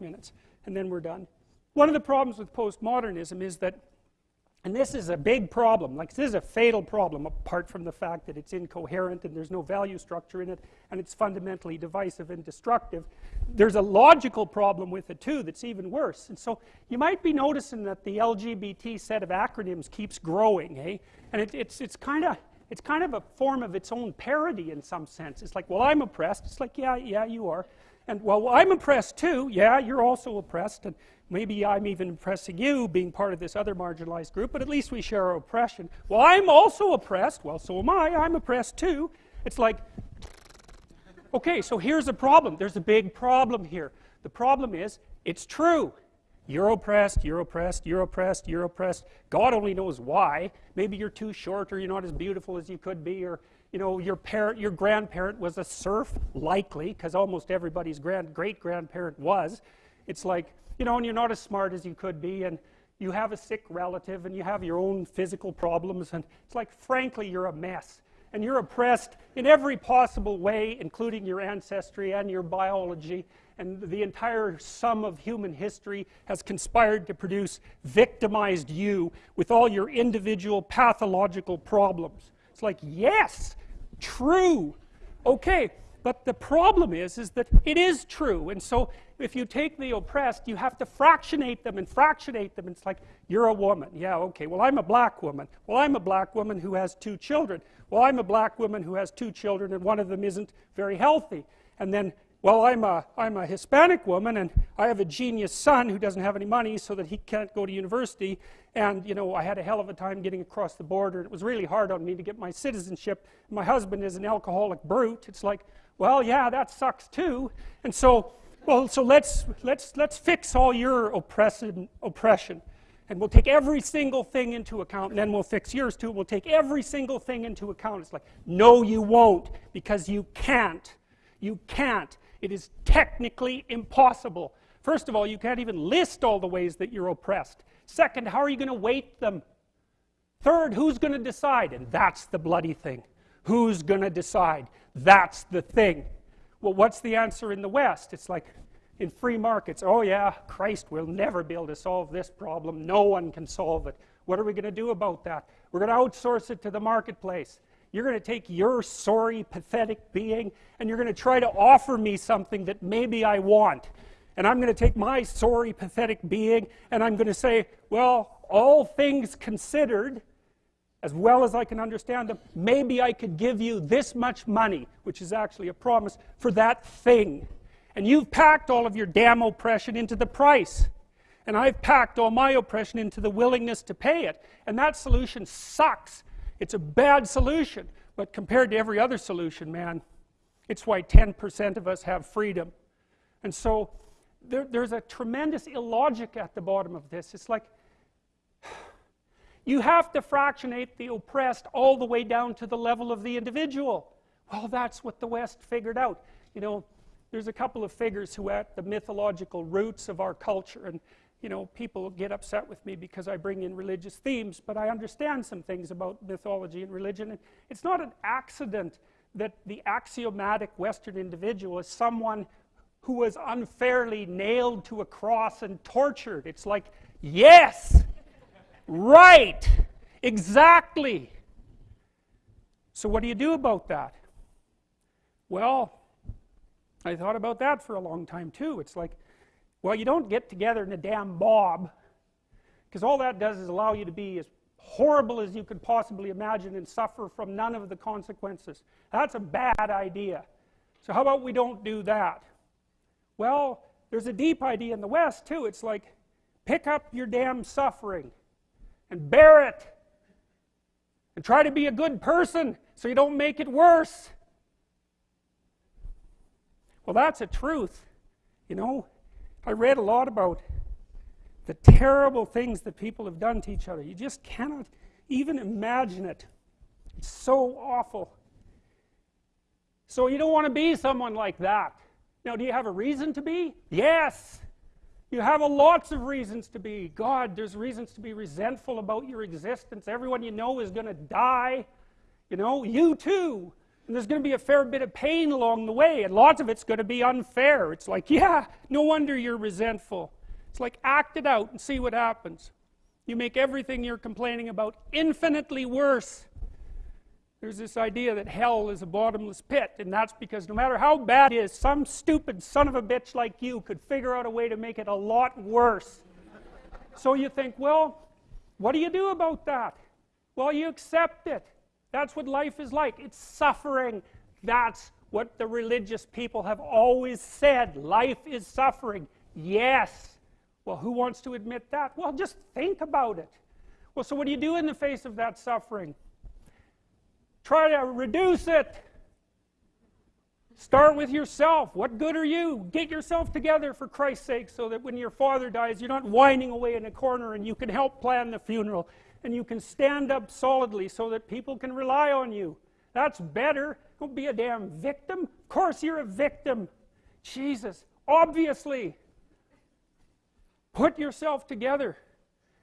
minutes and then we're done. One of the problems with postmodernism is that, and this is a big problem, like this is a fatal problem apart from the fact that it's incoherent and there's no value structure in it and it's fundamentally divisive and destructive. There's a logical problem with it too that's even worse. And so you might be noticing that the LGBT set of acronyms keeps growing, eh? And it, it's, it's kind of it's kind of a form of its own parody in some sense. It's like, well, I'm oppressed. It's like, yeah, yeah, you are. And, well, I'm oppressed too. Yeah, you're also oppressed. And maybe I'm even oppressing you being part of this other marginalized group, but at least we share oppression. Well, I'm also oppressed. Well, so am I. I'm oppressed too. It's like, okay, so here's a problem. There's a big problem here. The problem is, it's true. You're oppressed, you're oppressed, you're oppressed, you're oppressed. God only knows why. Maybe you're too short or you're not as beautiful as you could be or you know, your parent, your grandparent was a serf, likely, because almost everybody's grand, great-grandparent was. It's like, you know, and you're not as smart as you could be and you have a sick relative and you have your own physical problems and it's like, frankly, you're a mess and you're oppressed in every possible way, including your ancestry and your biology, and the entire sum of human history has conspired to produce victimized you with all your individual pathological problems. It's like, yes, true. Okay, but the problem is, is that it is true. And so if you take the oppressed, you have to fractionate them and fractionate them. It's like, you're a woman. Yeah, okay. Well, I'm a black woman. Well, I'm a black woman who has two children. Well, I'm a black woman who has two children and one of them isn't very healthy. And then, well, I'm a, I'm a Hispanic woman and I have a genius son who doesn't have any money so that he can't go to university. And, you know, I had a hell of a time getting across the border. It was really hard on me to get my citizenship. My husband is an alcoholic brute. It's like, well, yeah, that sucks too. And so, well, so let's, let's, let's fix all your oppression, oppression. And we'll take every single thing into account, and then we'll fix yours too. We'll take every single thing into account. It's like, no, you won't, because you can't. You can't. It is technically impossible. First of all, you can't even list all the ways that you're oppressed. Second, how are you going to weight them? Third, who's going to decide? And that's the bloody thing. Who's going to decide? That's the thing. Well, what's the answer in the West? It's like, in free markets, oh yeah, Christ will never be able to solve this problem. No one can solve it. What are we going to do about that? We're going to outsource it to the marketplace. You're going to take your sorry, pathetic being and you're going to try to offer me something that maybe I want. And I'm going to take my sorry, pathetic being and I'm going to say, well, all things considered, as well as I can understand them, maybe I could give you this much money, which is actually a promise, for that thing. And you've packed all of your damn oppression into the price. And I've packed all my oppression into the willingness to pay it. And that solution sucks. It's a bad solution. But compared to every other solution, man, it's why 10% of us have freedom. And so there, there's a tremendous illogic at the bottom of this. It's like you have to fractionate the oppressed all the way down to the level of the individual. Well, that's what the West figured out. You know, there's a couple of figures who at the mythological roots of our culture and you know people get upset with me because I bring in religious themes but I understand some things about mythology and religion. And it's not an accident that the axiomatic western individual is someone who was unfairly nailed to a cross and tortured. It's like yes right exactly. So what do you do about that? Well I thought about that for a long time too. It's like, well, you don't get together in a damn mob because all that does is allow you to be as horrible as you could possibly imagine and suffer from none of the consequences. That's a bad idea. So how about we don't do that? Well, there's a deep idea in the West too. It's like, pick up your damn suffering and bear it and try to be a good person so you don't make it worse. Well, that's a truth. You know, I read a lot about the terrible things that people have done to each other. You just cannot even imagine it. It's so awful. So you don't want to be someone like that. Now, do you have a reason to be? Yes. You have a lots of reasons to be. God, there's reasons to be resentful about your existence. Everyone you know is going to die. You know, you too. And there's going to be a fair bit of pain along the way, and lots of it's going to be unfair. It's like, yeah, no wonder you're resentful. It's like, act it out and see what happens. You make everything you're complaining about infinitely worse. There's this idea that hell is a bottomless pit, and that's because no matter how bad it is, some stupid son of a bitch like you could figure out a way to make it a lot worse. so you think, well, what do you do about that? Well, you accept it. That's what life is like. It's suffering. That's what the religious people have always said. Life is suffering. Yes. Well, who wants to admit that? Well, just think about it. Well, so what do you do in the face of that suffering? Try to reduce it. Start with yourself. What good are you? Get yourself together for Christ's sake so that when your father dies, you're not whining away in a corner and you can help plan the funeral and you can stand up solidly so that people can rely on you. That's better. Don't be a damn victim. Of course you're a victim. Jesus, obviously. Put yourself together.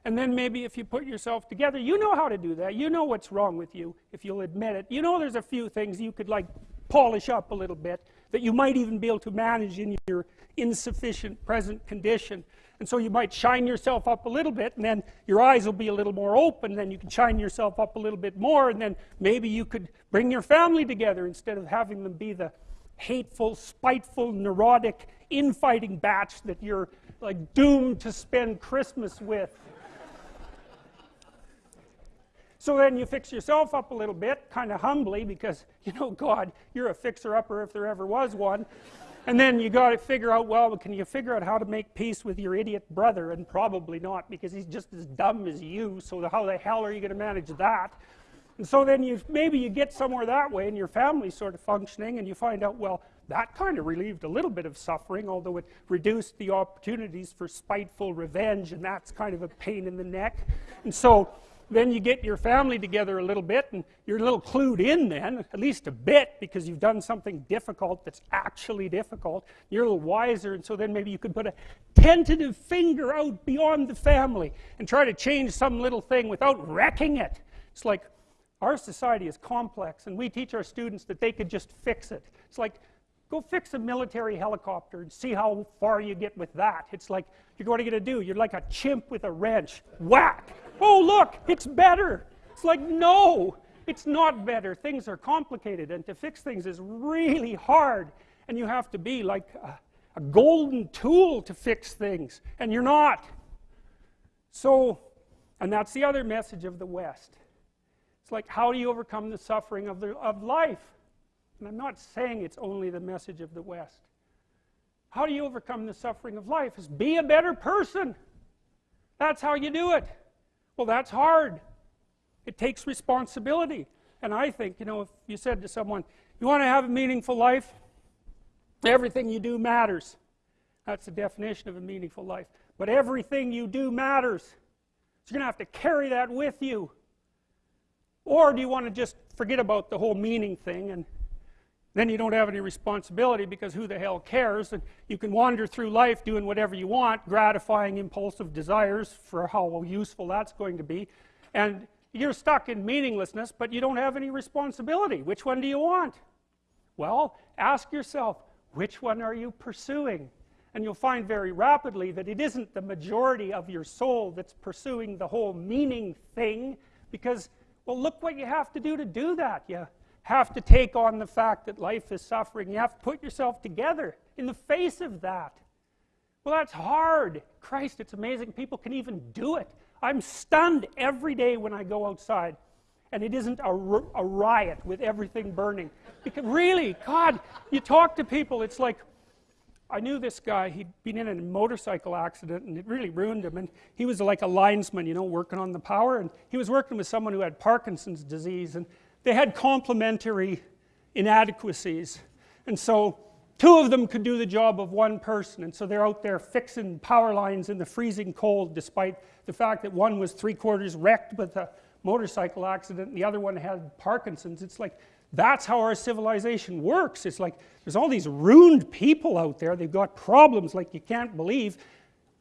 And then maybe if you put yourself together, you know how to do that. You know what's wrong with you, if you'll admit it. You know there's a few things you could like polish up a little bit that you might even be able to manage in your insufficient present condition. And so you might shine yourself up a little bit, and then your eyes will be a little more open, then you can shine yourself up a little bit more, and then maybe you could bring your family together instead of having them be the hateful, spiteful, neurotic, infighting batch that you're like doomed to spend Christmas with. So then you fix yourself up a little bit, kind of humbly, because, you know, God, you're a fixer-upper if there ever was one and then you got to figure out well can you figure out how to make peace with your idiot brother? And probably not because he's just as dumb as you. So how the hell are you going to manage that? And so then you maybe you get somewhere that way and your family's sort of functioning and you find out well that kind of relieved a little bit of suffering although it reduced the opportunities for spiteful revenge and that's kind of a pain in the neck. And so then you get your family together a little bit and you're a little clued in then, at least a bit, because you've done something difficult that's actually difficult. You're a little wiser, and so then maybe you could put a tentative finger out beyond the family and try to change some little thing without wrecking it. It's like our society is complex, and we teach our students that they could just fix it. It's like, go fix a military helicopter and see how far you get with that. It's like, you're going to do? You're like a chimp with a wrench. Whack! oh look, it's better. It's like, no, it's not better. Things are complicated, and to fix things is really hard. And you have to be like a, a golden tool to fix things, and you're not. So, and that's the other message of the West. It's like, how do you overcome the suffering of, the, of life? And I'm not saying it's only the message of the West. How do you overcome the suffering of life? Is be a better person. That's how you do it. Well, that's hard. It takes responsibility. And I think, you know, if you said to someone, you want to have a meaningful life? Everything you do matters. That's the definition of a meaningful life. But everything you do matters. So you're going to have to carry that with you. Or do you want to just forget about the whole meaning thing and then you don't have any responsibility because who the hell cares? And you can wander through life doing whatever you want gratifying impulsive desires for how useful that's going to be. And you're stuck in meaninglessness but you don't have any responsibility. Which one do you want? Well ask yourself which one are you pursuing? And you'll find very rapidly that it isn't the majority of your soul that's pursuing the whole meaning thing because well look what you have to do to do that you have to take on the fact that life is suffering. You have to put yourself together in the face of that. Well, that's hard. Christ, it's amazing people can even do it. I'm stunned every day when I go outside and it isn't a, a riot with everything burning. Because really, God, you talk to people, it's like, I knew this guy, he'd been in a motorcycle accident and it really ruined him. And he was like a linesman, you know, working on the power. And he was working with someone who had Parkinson's disease. And they had complementary inadequacies. And so two of them could do the job of one person. And so they're out there fixing power lines in the freezing cold despite the fact that one was three quarters wrecked with a motorcycle accident and the other one had Parkinson's. It's like, that's how our civilization works. It's like, there's all these ruined people out there. They've got problems like you can't believe.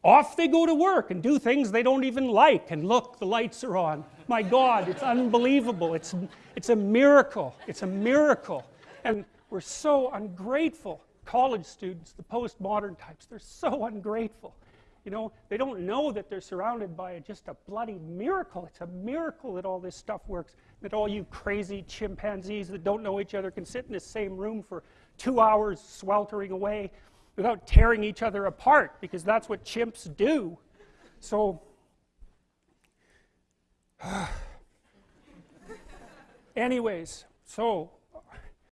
Off they go to work and do things they don't even like. And look, the lights are on. My God, it's unbelievable. It's, it's a miracle. It's a miracle. and we're so ungrateful. College students, the postmodern types, they're so ungrateful. You know, they don't know that they're surrounded by just a bloody miracle. It's a miracle that all this stuff works. That all you crazy chimpanzees that don't know each other can sit in the same room for two hours sweltering away without tearing each other apart because that's what chimps do. So, anyways, so